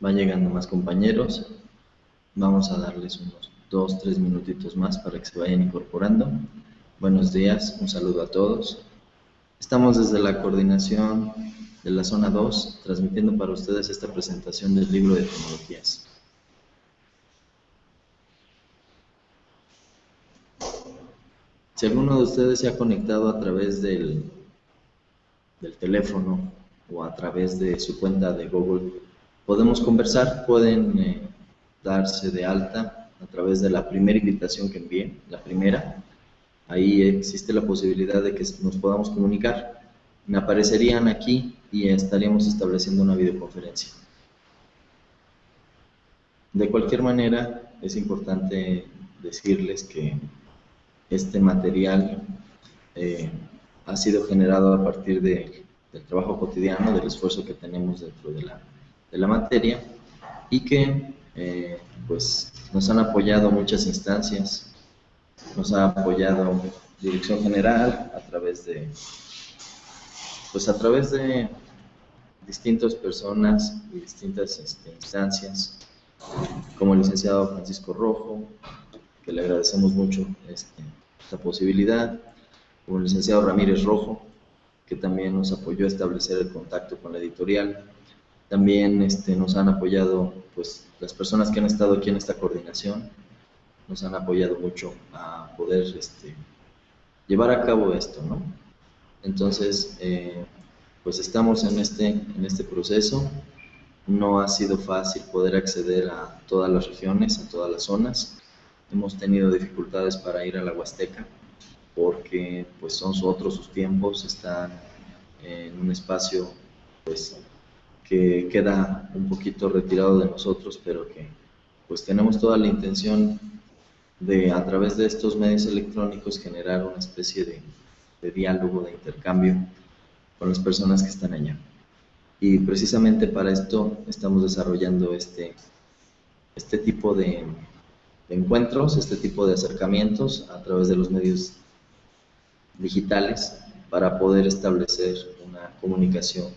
Van llegando más compañeros. Vamos a darles unos dos, tres minutitos más para que se vayan incorporando. Buenos días, un saludo a todos. Estamos desde la coordinación de la zona 2 transmitiendo para ustedes esta presentación del libro de tecnologías. Si alguno de ustedes se ha conectado a través del, del teléfono o a través de su cuenta de Google, podemos conversar, pueden eh, darse de alta a través de la primera invitación que envíen, la primera. Ahí existe la posibilidad de que nos podamos comunicar. Me aparecerían aquí y estaríamos estableciendo una videoconferencia. De cualquier manera, es importante decirles que este material eh, ha sido generado a partir del trabajo cotidiano, del esfuerzo que tenemos dentro de la de la materia y que eh, pues nos han apoyado muchas instancias, nos ha apoyado Dirección General a través de pues a través de distintas personas y distintas este, instancias, como el licenciado Francisco Rojo, que le agradecemos mucho esta posibilidad, como el licenciado Ramírez Rojo, que también nos apoyó a establecer el contacto con la editorial, también este, nos han apoyado pues, las personas que han estado aquí en esta coordinación, nos han apoyado mucho a poder este, llevar a cabo esto, ¿no? Entonces, eh, pues estamos en este, en este proceso. No ha sido fácil poder acceder a todas las regiones, a todas las zonas. Hemos tenido dificultades para ir a la Huasteca porque pues son otros sus tiempos, están en un espacio pues que queda un poquito retirado de nosotros, pero que pues tenemos toda la intención de a través de estos medios electrónicos generar una especie de, diálogo, de intercambio con las personas que están allá. Y precisamente para esto estamos desarrollando este, este tipo de, de encuentros, este tipo de acercamientos a través de los medios digitales para poder establecer una comunicación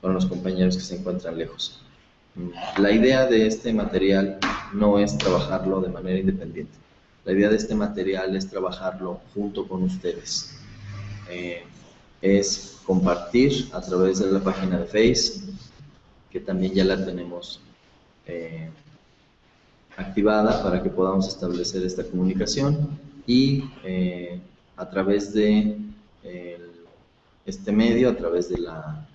con los compañeros que se encuentran lejos. La idea de este material no es trabajarlo de manera independiente. La idea de este material es trabajarlo junto con ustedes. Eh, es compartir a través de la página de Face, que también ya la tenemos eh, activada para que podamos establecer esta comunicación y eh, a través de este medio, a través de la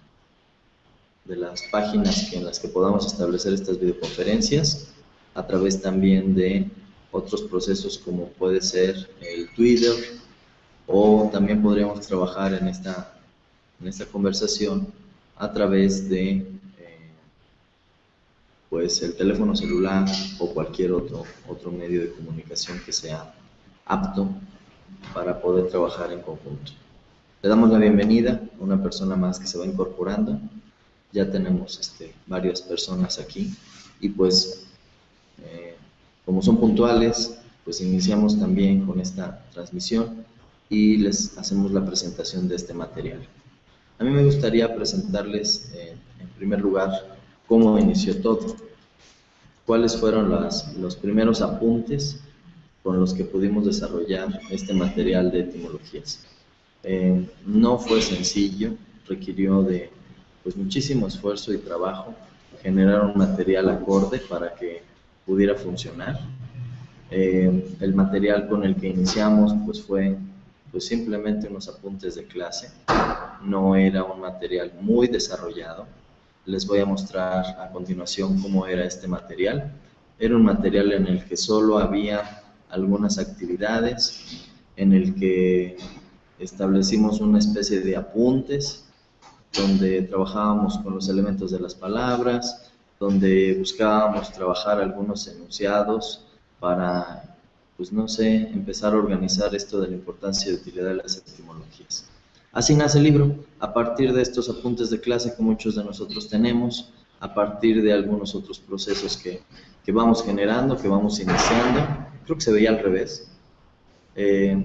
de las páginas en las que podamos establecer estas videoconferencias, a través también de otros procesos como puede ser el Twitter, o también podríamos trabajar en esta, conversación a través de eh, pues el teléfono celular o cualquier otro medio de comunicación que sea apto para poder trabajar en conjunto. Le damos la bienvenida a una persona más que se va incorporando ya tenemos este, varias personas aquí y pues eh, como son puntuales, pues iniciamos también con esta transmisión y les hacemos la presentación de este material. A mí me gustaría presentarles eh, en primer lugar cómo inició todo, cuáles fueron las, los primeros apuntes con los que pudimos desarrollar este material de etimologías. Eh, no fue sencillo, requirió de pues muchísimo esfuerzo y trabajo, generar un material acorde para que pudiera funcionar. Eh, el material con el que iniciamos pues fue pues simplemente unos apuntes de clase, no era un material muy desarrollado. Les voy a mostrar a continuación cómo era este material. Era un material en el que solo había algunas actividades, en el que establecimos una especie de apuntes donde trabajábamos con los elementos de las palabras, donde buscábamos trabajar algunos enunciados para, pues no sé, empezar a organizar esto de la importancia y utilidad de las etimologías. Así nace el libro, a partir de estos apuntes de clase que muchos de nosotros tenemos, a partir de algunos otros procesos que, que vamos generando, que vamos iniciando. Creo que se veía al revés. Eh,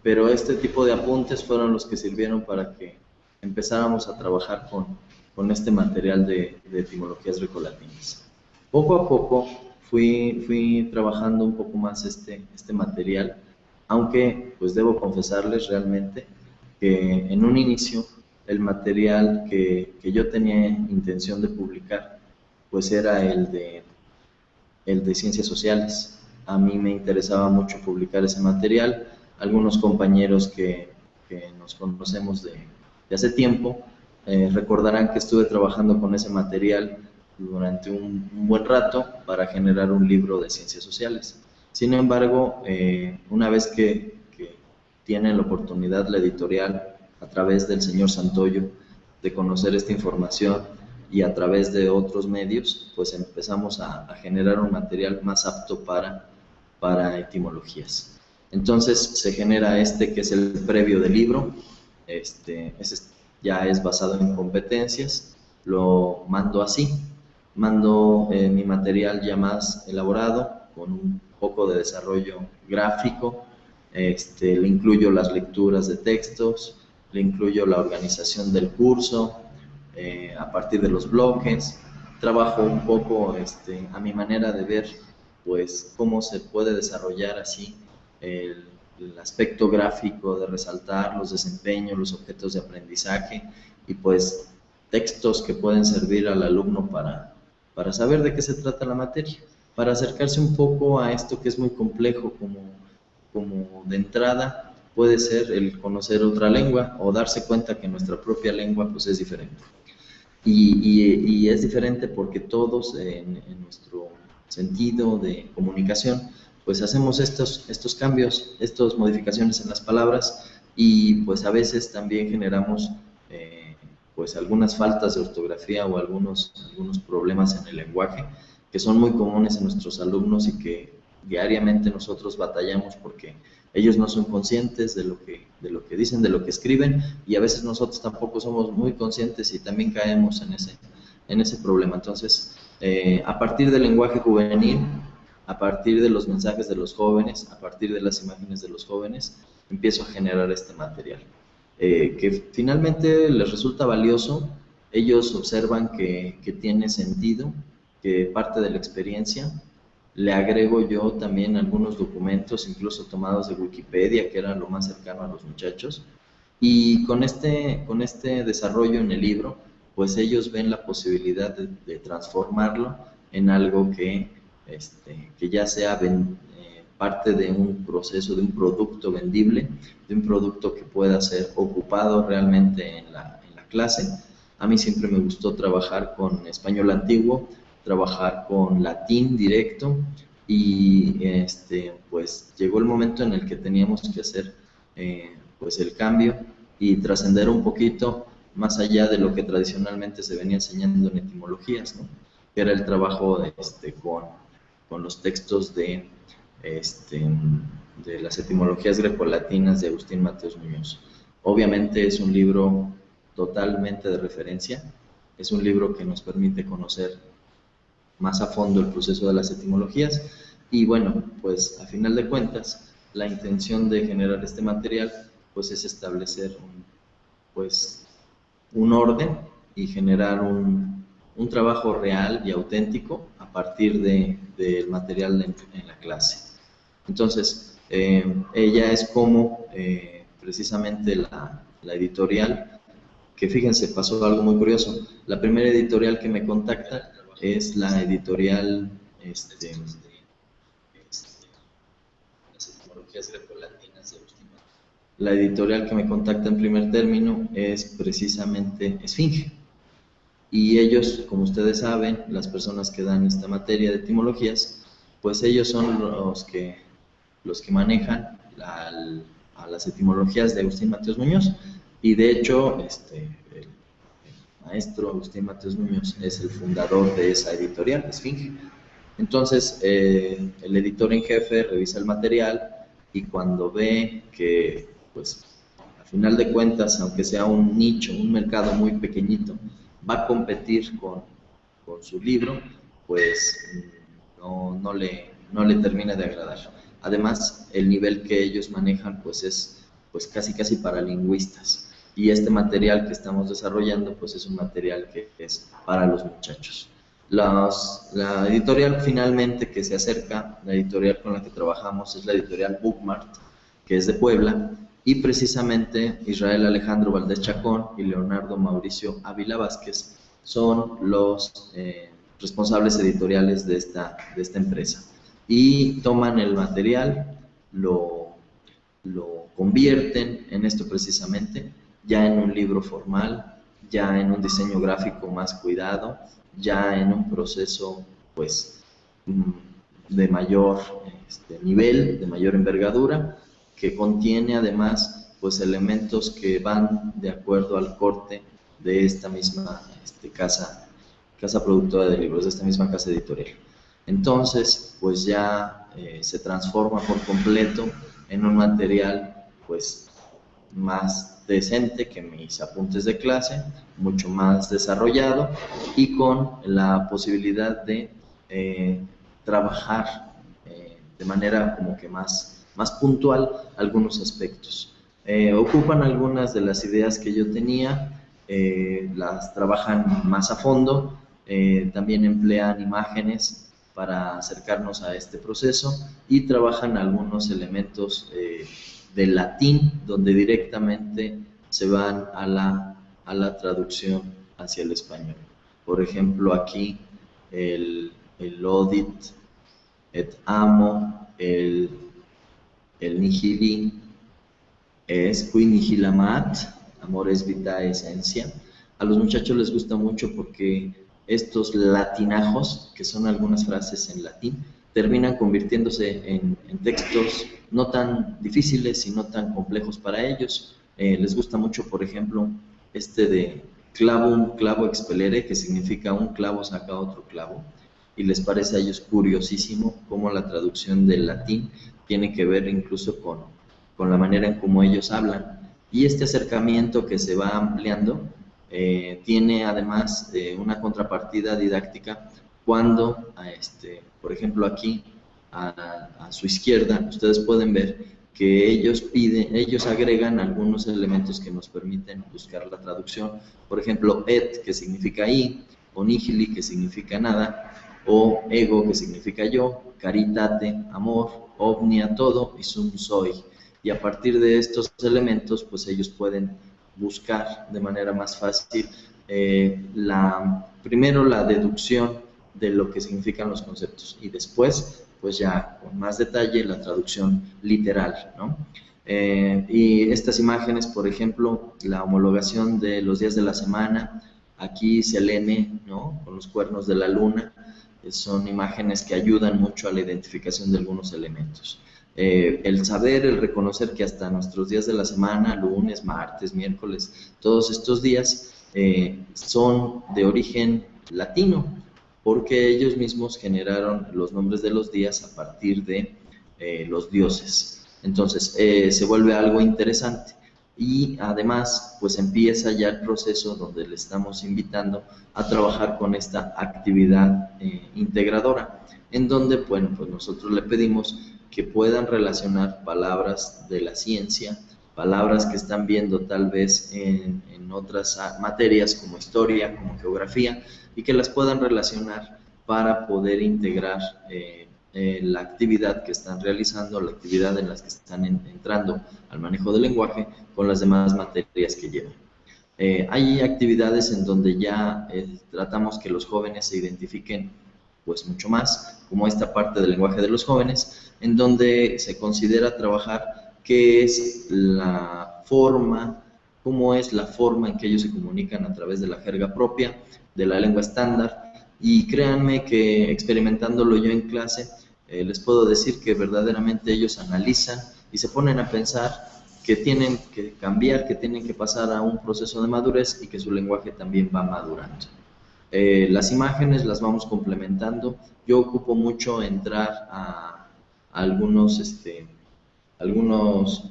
pero este tipo de apuntes fueron los que sirvieron para que empezáramos a trabajar con, con este material de, de etimologías grecolatinas. Poco a poco fui, fui trabajando un poco más este, este material, aunque pues debo confesarles realmente que en un inicio el material que, que yo tenía intención de publicar pues era el de, el de ciencias sociales. A mí me interesaba mucho publicar ese material. Algunos compañeros que, que nos conocemos de, de hace tiempo eh, recordarán que estuve trabajando con ese material durante un, buen rato para generar un libro de ciencias sociales. Sin embargo, eh, una vez que, que tienen la oportunidad la editorial a través del señor Santoyo de conocer esta información y a través de otros medios, pues empezamos a, generar un material más apto para, para etimologías. Entonces se genera este que es el previo del libro, este, ya es basado en competencias, lo mando así, mando eh, mi material ya más elaborado, con un poco de desarrollo gráfico, este, le incluyo las lecturas de textos, le incluyo la organización del curso, eh, a partir de los bloques, trabajo un poco este, a mi manera de ver pues cómo se puede desarrollar así el, aspecto gráfico de resaltar los desempeños, los objetos de aprendizaje y pues textos que pueden servir al alumno para, para saber de qué se trata la materia, para acercarse un poco a esto que es muy complejo como, como de entrada puede ser el conocer otra lengua o darse cuenta que nuestra propia lengua pues es diferente. Y, es diferente porque todos en, nuestro sentido de comunicación, pues hacemos estos, estos cambios, estas modificaciones en las palabras y pues a veces también generamos eh, pues algunas faltas de ortografía o algunos, algunos problemas en el lenguaje que son muy comunes en nuestros alumnos y que diariamente nosotros batallamos porque ellos no son conscientes de lo que de lo que dicen, de lo que escriben y a veces nosotros tampoco somos muy conscientes y también caemos en ese en ese problema. Entonces, eh, a partir del lenguaje juvenil, a partir de los mensajes de los jóvenes, a partir de las imágenes de los jóvenes, empiezo a generar este material, eh, que finalmente les resulta valioso. Ellos observan que, tiene sentido, que parte de la experiencia le agrego yo también algunos documentos, incluso tomados de Wikipedia, que era lo más cercano a los muchachos. Y con este, con este desarrollo en el libro, pues ellos ven la posibilidad de, transformarlo en algo que, este, que ya sea eh, parte de un proceso, de un producto vendible, de un producto que pueda ser ocupado realmente en la, en la clase. A mí siempre me gustó trabajar con español antiguo, trabajar con latín directo y este, pues llegó el momento en el que teníamos que hacer eh, pues el cambio y trascender un poquito más allá de lo que tradicionalmente se venía enseñando en etimologías, ¿no? que era el trabajo este, con, con los textos de, este, de las etimologías grecolatinas de Agustín Mateos Muñoz. Obviamente es un libro totalmente de referencia, es un libro que nos permite conocer más a fondo el proceso de las etimologías. Y bueno, pues a final de cuentas, la intención de generar este material pues es establecer un, pues, un orden y generar un, un trabajo real y auténtico a partir del de, material en, la clase. Entonces, eh, ella es como eh, precisamente la, la editorial, que fíjense, pasó algo muy curioso. La primera editorial que me contacta es la editorial este, la editorial que me contacta en primer término es precisamente Esfinge. Y ellos, como ustedes saben, las personas que dan esta materia de etimologías, pues ellos son los que, los que manejan a las etimologías de Agustín Mateos Muñoz. Y de hecho, este, maestro Agustín Mateos Muñoz es el fundador de esa editorial, Esfinge. Entonces, eh, el editor en jefe revisa el material y cuando ve que, pues, a final de cuentas, aunque sea un nicho, un mercado muy pequeñito, va a competir con, con su libro, pues no, no, le, no le termina de agradar. Además, el nivel que ellos manejan, pues es pues casi casi para lingüistas y este material que estamos desarrollando pues es un material que es para los muchachos. la editorial finalmente que se acerca, la editorial con la que trabajamos es la editorial Bookmart, que es de Puebla, y precisamente Israel Alejandro Valdés Chacón y Leonardo Mauricio Ávila Vázquez son los eh, responsables editoriales de esta, de esta empresa. Y toman el material, lo, lo convierten en esto precisamente, ya en un libro formal, ya en un diseño gráfico más cuidado, ya en un proceso pues mm, de mayor este, nivel, de mayor envergadura, que contiene además pues elementos que van de acuerdo al corte de esta misma este, casa, casa productora de libros, de esta misma casa editorial. Entonces, pues ya eh, se transforma por completo en un material pues más decente que mis apuntes de clase, mucho más desarrollado y con la posibilidad de eh, trabajar eh, de manera como que más, más puntual algunos aspectos. ocupan algunas de las ideas que yo tenía, eh, las trabajan más a fondo, eh, también emplean imágenes para acercarnos a este proceso y trabajan algunos elementos eh, del latín donde directamente se van a la, a la traducción hacia el español. Por ejemplo, aquí el, el odit et amo, el, el nihilin es qui nihilamat, Amor es vida esencia. A los muchachos les gusta mucho porque estos latinajos, que son algunas frases en latín, terminan convirtiéndose en, textos no tan difíciles y no tan complejos para ellos. Eh, les gusta mucho, por ejemplo, este de clavo un clavo expelere, que significa un clavo saca otro clavo, y les parece a ellos curiosísimo cómo la traducción del latín tiene que ver incluso con, con la manera en cómo ellos hablan. Y este acercamiento que se va ampliando eh, tiene además eh, una contrapartida didáctica cuando, este, por ejemplo aquí a, su izquierda, ustedes pueden ver que ellos piden, ellos agregan algunos elementos que nos permiten buscar la traducción. Por ejemplo, et, que significa y, o nihili, que significa nada, o ego, que significa yo, caritate, amor, ovnia, todo, y sum soy, y a partir de estos elementos pues ellos pueden buscar de manera más fácil eh, la, primero la deducción de lo que significan los conceptos y después pues ya con más detalle la traducción literal, ¿no? Eh, y estas imágenes, por ejemplo, la homologación de los días de la semana, aquí Selene, ¿no? Con los cuernos de la luna, son imágenes que ayudan mucho a la identificación de algunos elementos. Eh, el saber, el reconocer que hasta nuestros días de la semana, lunes, martes, miércoles, todos estos días eh, son de origen latino, porque ellos mismos generaron los nombres de los días a partir de eh, los dioses. Entonces, se vuelve algo interesante y además, pues empieza ya el proceso donde le estamos invitando a trabajar con esta actividad integradora, en donde, bueno, pues nosotros le pedimos que puedan relacionar palabras de la ciencia, palabras que están viendo tal vez en, otras materias como historia, como geografía, y que las puedan relacionar para poder integrar eh, eh, la actividad que están realizando, la actividad en las que están entrando al manejo del lenguaje con las demás materias que llevan. Eh, hay actividades en donde ya tratamos que los jóvenes se identifiquen pues mucho más, como esta parte del lenguaje de los jóvenes, en donde se considera trabajar qué es la forma, cómo es la forma en que ellos se comunican a través de la jerga propia, de la lengua estándar, y créanme que experimentándolo yo en clase, eh, les puedo decir que verdaderamente ellos analizan y se ponen a pensar que tienen que cambiar, que tienen que pasar a un proceso de madurez y que su lenguaje también va madurando. Eh, las imágenes las vamos complementando. Yo ocupo mucho entrar a, algunos, este, algunos,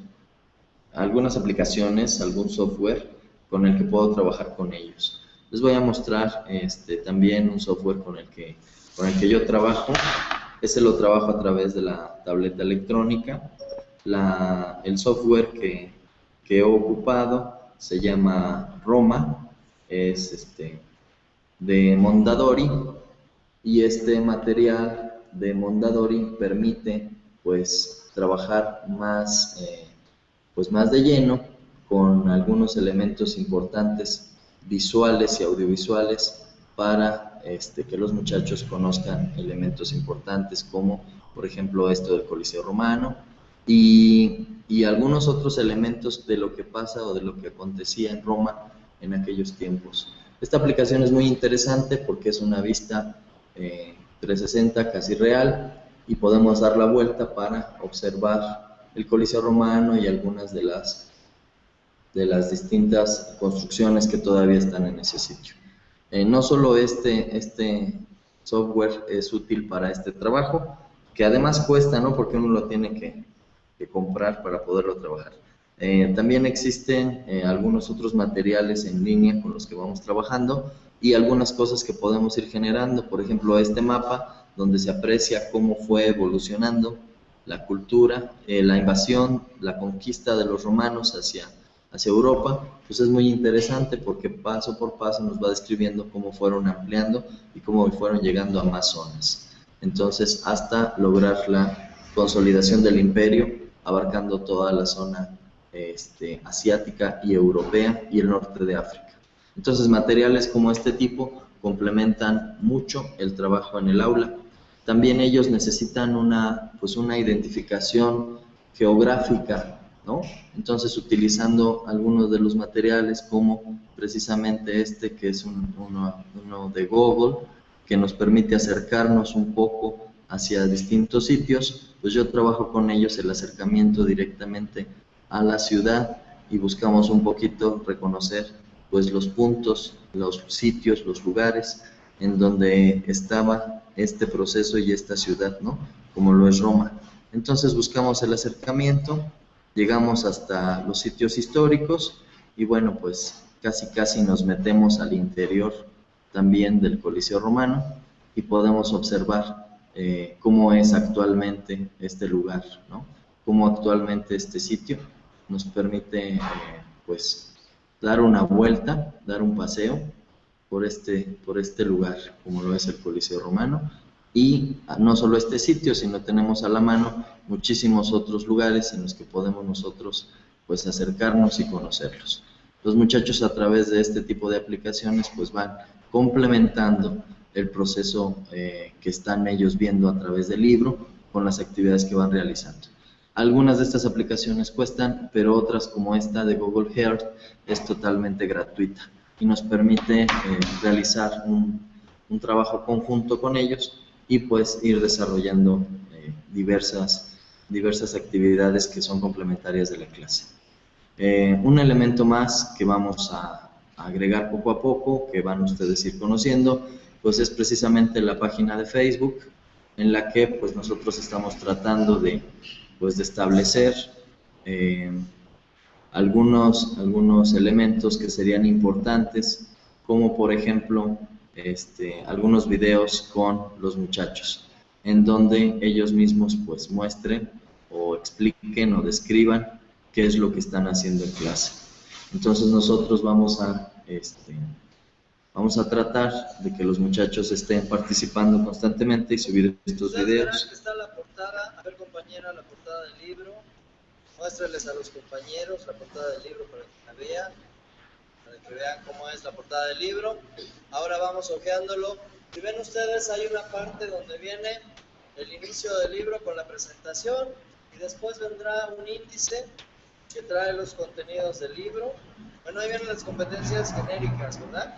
algunas aplicaciones, algún software con el que puedo trabajar con ellos. Les voy a mostrar este, también un software con el, que, con el que yo trabajo. Ese lo trabajo a través de la tableta electrónica. La, el software que, que he ocupado se llama Roma, es este, de Mondadori y este material de Mondadori permite pues trabajar más, eh, pues más de lleno con algunos elementos importantes visuales y audiovisuales para este, que los muchachos conozcan elementos importantes como por ejemplo esto del Coliseo Romano y, algunos otros elementos de lo que pasa o de lo que acontecía en Roma en aquellos tiempos. Esta aplicación es muy interesante porque es una vista 360 eh, casi real y podemos dar la vuelta para observar el Coliseo Romano y algunas de las, de las distintas construcciones que todavía están en ese sitio. Eh, no solo este, este software es útil para este trabajo, que además cuesta, ¿no? Porque uno lo tiene que, comprar para poderlo trabajar. Eh, también existen eh, algunos otros materiales en línea con los que vamos trabajando y algunas cosas que podemos ir generando, por ejemplo este mapa donde se aprecia cómo fue evolucionando la cultura, la invasión, la conquista de los romanos hacia, hacia Europa, pues es muy interesante porque paso por paso nos va describiendo cómo fueron ampliando y cómo fueron llegando a más zonas. Entonces, hasta lograr la consolidación del imperio, abarcando toda la zona este, asiática y europea y el norte de África. Entonces materiales como este tipo complementan mucho el trabajo en el aula. También ellos necesitan una, pues una identificación geográfica, Entonces utilizando algunos de los materiales como precisamente este que es uno, uno de Google, que nos permite acercarnos un poco hacia distintos sitios, pues yo trabajo con ellos el acercamiento directamente a la ciudad y buscamos un poquito reconocer pues los puntos, los sitios, los lugares en donde estaba este proceso y esta ciudad, ¿no? Como lo es Roma. Entonces buscamos el acercamiento, llegamos hasta los sitios históricos y bueno, pues casi casi nos metemos al interior también del Coliseo Romano y podemos observar eh, cómo es actualmente este lugar, ¿no? Cómo actualmente este sitio nos permite eh, pues dar una vuelta, dar un paseo por este, por este lugar, como lo es el Coliseo Romano. Y no solo este sitio, sino tenemos a la mano muchísimos otros lugares en los que podemos nosotros pues acercarnos y conocerlos. Los muchachos a través de este tipo de aplicaciones pues van complementando el proceso eh, que están ellos viendo a través del libro con las actividades que van realizando. Algunas de estas aplicaciones cuestan, pero otras como esta de Google Earth es totalmente gratuita y nos permite eh, realizar un, trabajo conjunto con ellos y pues ir desarrollando eh, diversas, diversas actividades que son complementarias de la clase. Eh, un elemento más que vamos a, agregar poco a poco, que van ustedes a ir conociendo, pues es precisamente la página de Facebook en la que pues nosotros estamos tratando de pues de establecer eh, algunos, algunos elementos que serían importantes, como por ejemplo este, algunos videos con los muchachos, en donde ellos mismos pues muestren o expliquen o describan qué es lo que están haciendo en clase. Entonces nosotros vamos a, este, vamos a tratar de que los muchachos estén participando constantemente y subir estos videos compañera la portada del libro. Muéstrales a los compañeros la portada del libro para que la vean, para que vean cómo es la portada del libro. Ahora vamos ojeándolo. Si ven ustedes, hay una parte donde viene el inicio del libro con la presentación y después vendrá un índice que trae los contenidos del libro. Bueno, ahí vienen las competencias genéricas, ¿verdad?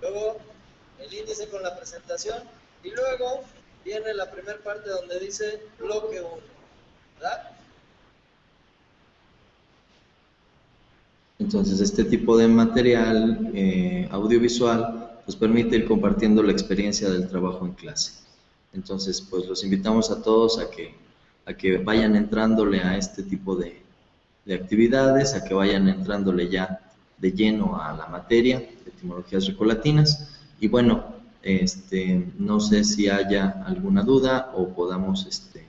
Luego el índice con la presentación y luego viene la primera parte donde dice bloque 1. Entonces, este tipo de material eh, audiovisual nos permite ir compartiendo la experiencia del trabajo en clase. Entonces, pues los invitamos a todos a que, a que vayan entrándole a este tipo de, de actividades, a que vayan entrándole ya de lleno a la materia de etimologías recolatinas. Y bueno, este, no sé si haya alguna duda o podamos este,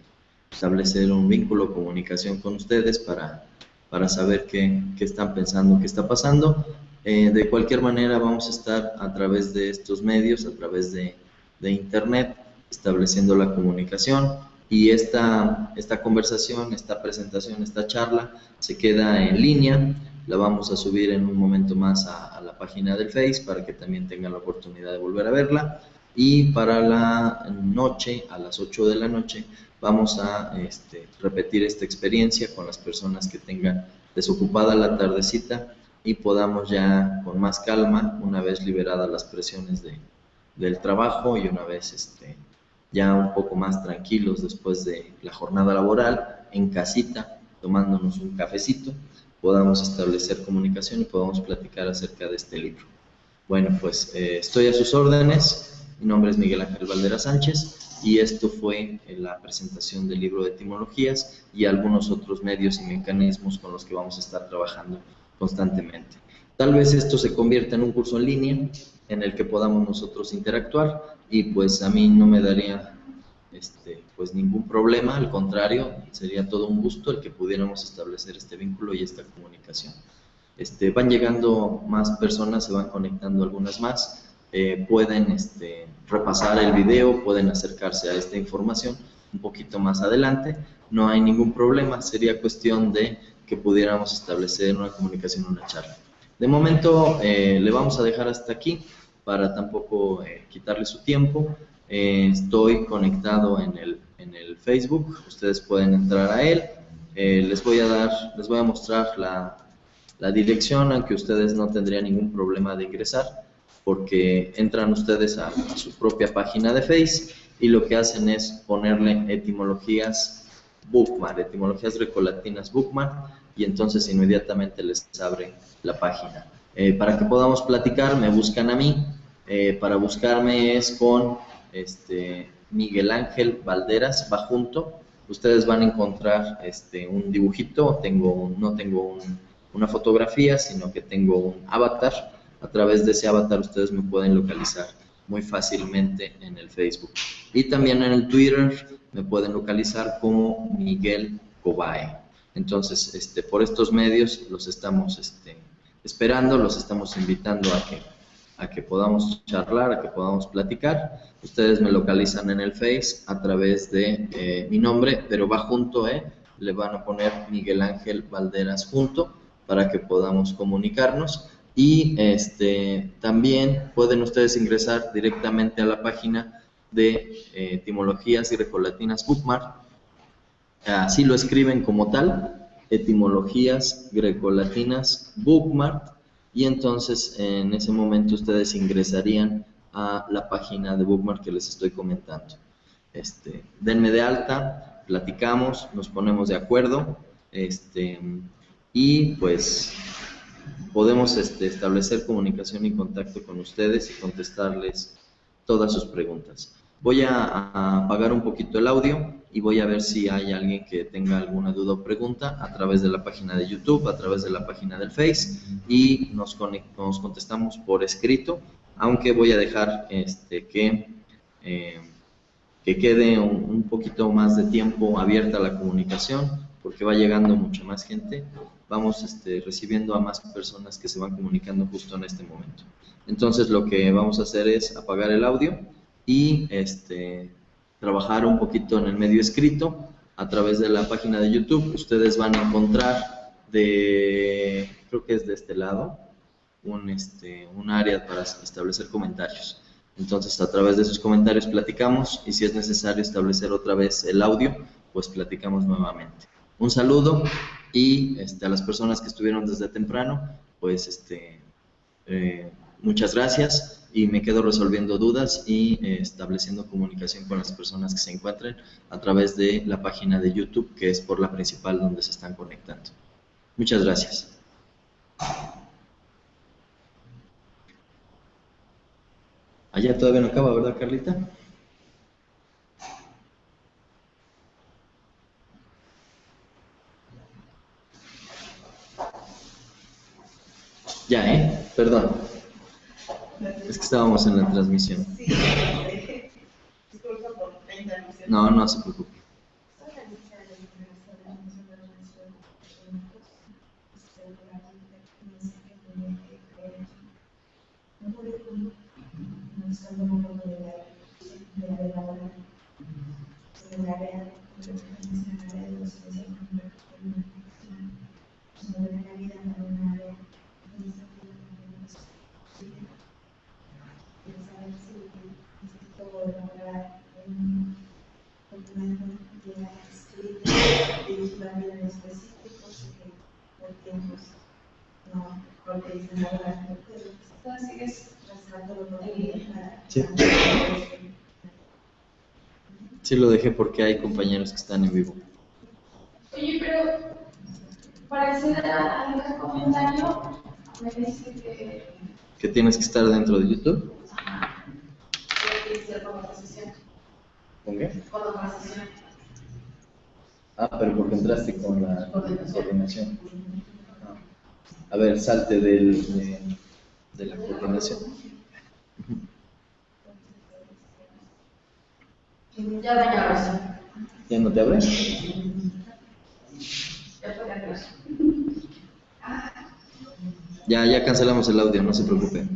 establecer un vínculo, comunicación con ustedes para, para saber qué, qué están pensando, qué está pasando. Eh, de cualquier manera vamos a estar a través de estos medios, a través de, de internet, estableciendo la comunicación y esta, esta conversación, esta presentación, esta charla se queda en línea. La vamos a subir en un momento más a, la página del Face para que también tengan la oportunidad de volver a verla. Y para la noche, a las 8 de la noche, vamos a este, repetir esta experiencia con las personas que tengan desocupada la tardecita y podamos ya con más calma, una vez liberadas las presiones de, del trabajo y una vez este, ya un poco más tranquilos después de la jornada laboral, en casita, tomándonos un cafecito, podamos establecer comunicación y podamos platicar acerca de este libro. Bueno, pues eh, estoy a sus órdenes. Mi nombre es Miguel Ángel Valdera Sánchez y esto fue la presentación del libro de etimologías y algunos otros medios y mecanismos con los que vamos a estar trabajando constantemente. Tal vez esto se convierta en un curso en línea en el que podamos nosotros interactuar y pues a mí no me daría este, pues ningún problema, al contrario, sería todo un gusto el que pudiéramos establecer este vínculo y esta comunicación. Este, van llegando más personas, se van conectando algunas más, eh, pueden este, repasar el video, pueden acercarse a esta información un poquito más adelante, no hay ningún problema, sería cuestión de que pudiéramos establecer una comunicación, una charla. De momento eh, le vamos a dejar hasta aquí para tampoco eh, quitarle su tiempo. Estoy conectado en el, en el Facebook, ustedes pueden entrar a él. les voy a dar, les voy a mostrar la, la dirección, aunque ustedes no tendrían ningún problema de ingresar, porque entran ustedes a, su propia página de Face y lo que hacen es ponerle etimologías bookmark, etimologías grecolatinas bookmark, y entonces inmediatamente les abre la página. Eh, para que podamos platicar, me buscan a mí. Eh, para buscarme es con este, Miguel Ángel Valderas, va junto. Ustedes van a encontrar este, un dibujito, tengo no tengo una fotografía, sino que tengo un avatar. A través de ese avatar ustedes me pueden localizar muy fácilmente en el Facebook. Y también en el Twitter me pueden localizar como Miguel Cobae. Entonces, este, por estos medios los estamos este, esperando, los estamos invitando a que, a que podamos charlar, a que podamos platicar. Ustedes me localizan en el Face a través de eh, mi nombre, pero va junto, ¿eh? le van a poner Miguel Ángel Valderas junto para que podamos comunicarnos. Y este, también pueden ustedes ingresar directamente a la página de eh, etimologías y recolatinas Bookmark así lo escriben como tal, etimologías grecolatinas bookmark, y entonces en ese momento ustedes ingresarían a la página de bookmark que les estoy comentando. Este, denme de alta, platicamos, nos ponemos de acuerdo, este, y pues podemos este, establecer comunicación y contacto con ustedes y contestarles todas sus preguntas. Voy a apagar un poquito el audio y voy a ver si hay alguien que tenga alguna duda o pregunta a través de la página de YouTube, a través de la página del Face y nos, nos contestamos por escrito, aunque voy a dejar este, que, eh, que quede un, poquito más de tiempo abierta la comunicación porque va llegando mucha más gente, vamos este, recibiendo a más personas que se van comunicando justo en este momento. Entonces lo que vamos a hacer es apagar el audio y este, trabajar un poquito en el medio escrito a través de la página de YouTube. Ustedes van a encontrar de, creo que es de este lado, un, este, un área para establecer comentarios. Entonces, a través de esos comentarios platicamos y si es necesario establecer otra vez el audio, pues platicamos nuevamente. Un saludo y este, a las personas que estuvieron desde temprano, pues este, eh, muchas gracias y me quedo resolviendo dudas y eh, estableciendo comunicación con las personas que se encuentren a través de la página de YouTube, que es por la principal donde se están conectando. Muchas gracias. Allá todavía no acaba, ¿verdad, Carlita? Ya, ¿eh? Perdón. Es que estábamos en la transmisión. No, no se preocupe. Porque dicen sigues con Sí. Sí lo dejé porque hay compañeros que están en vivo. Oye, pero para acceder a- al comentario, me dice que Que tienes que estar dentro de YouTube. ajá, ser conversación. ¿Con qué? Conversación. Ah, pero porque entraste con la coordinación. A ver, salte del, de, de la coordinación. Ya razón. ¿Ya no te abre? Ya, ya cancelamos el audio, no se preocupe.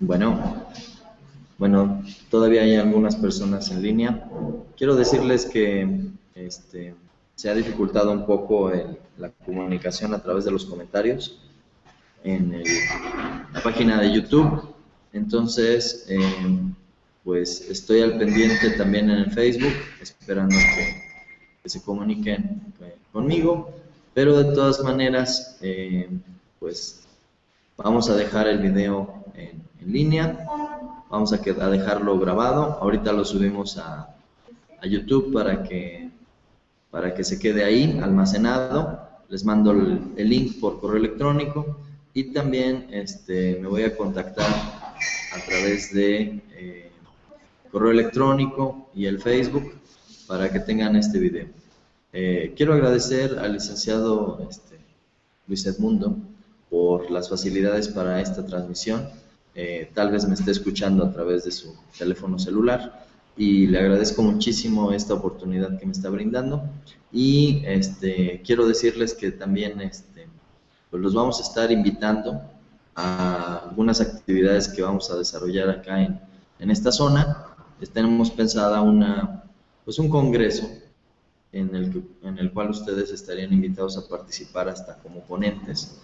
Bueno, bueno, todavía hay algunas personas en línea. Quiero decirles que este, se ha dificultado un poco el- la comunicación a través de los comentarios en la página de YouTube. Entonces, eh, pues estoy al pendiente también en el Facebook, esperando que, se comuniquen eh, conmigo. Pero de todas maneras, eh, pues vamos a dejar el video en, en línea. Vamos a, dejarlo grabado. Ahorita lo subimos a, a YouTube para que, para que se quede ahí almacenado. Les mando el, el link por correo electrónico y también este, me voy a contactar a través de eh, correo electrónico y el Facebook para que tengan este video. Eh, quiero agradecer al licenciado este, Luis Edmundo por las facilidades para esta transmisión. Eh, tal vez me esté escuchando a través de su teléfono celular y le agradezco muchísimo esta oportunidad que me está brindando y este, quiero decirles que también este, pues los vamos a estar invitando a algunas actividades que vamos a desarrollar acá en, en esta zona. Tenemos pensada una, pues un congreso en el, en el cual ustedes estarían invitados a participar hasta como ponentes.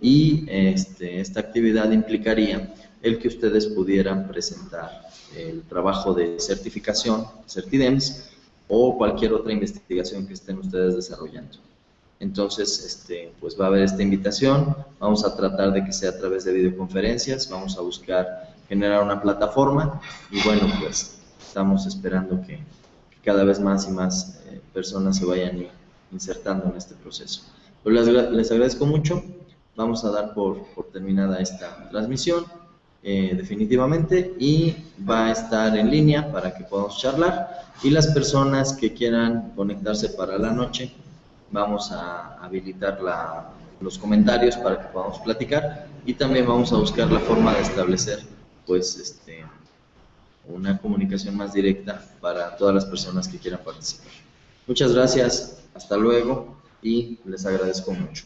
Y este, esta actividad implicaría el que ustedes pudieran presentar el trabajo de certificación, Certidems, o cualquier otra investigación que estén ustedes desarrollando. Entonces, este, pues va a haber esta invitación, vamos a tratar de que sea a través de videoconferencias, vamos a buscar generar una plataforma. Y bueno, pues estamos esperando que, cada vez más y más eh, personas se vayan insertando en este proceso. Pues les, les agradezco mucho, vamos a dar por, por terminada esta transmisión eh, definitivamente y va a estar en línea para que podamos charlar y las personas que quieran conectarse para la noche vamos a habilitar la- los comentarios para que podamos platicar y también vamos a buscar la forma de establecer pues este una comunicación más directa para todas las personas que quieran participar. Muchas gracias, hasta luego y les agradezco mucho.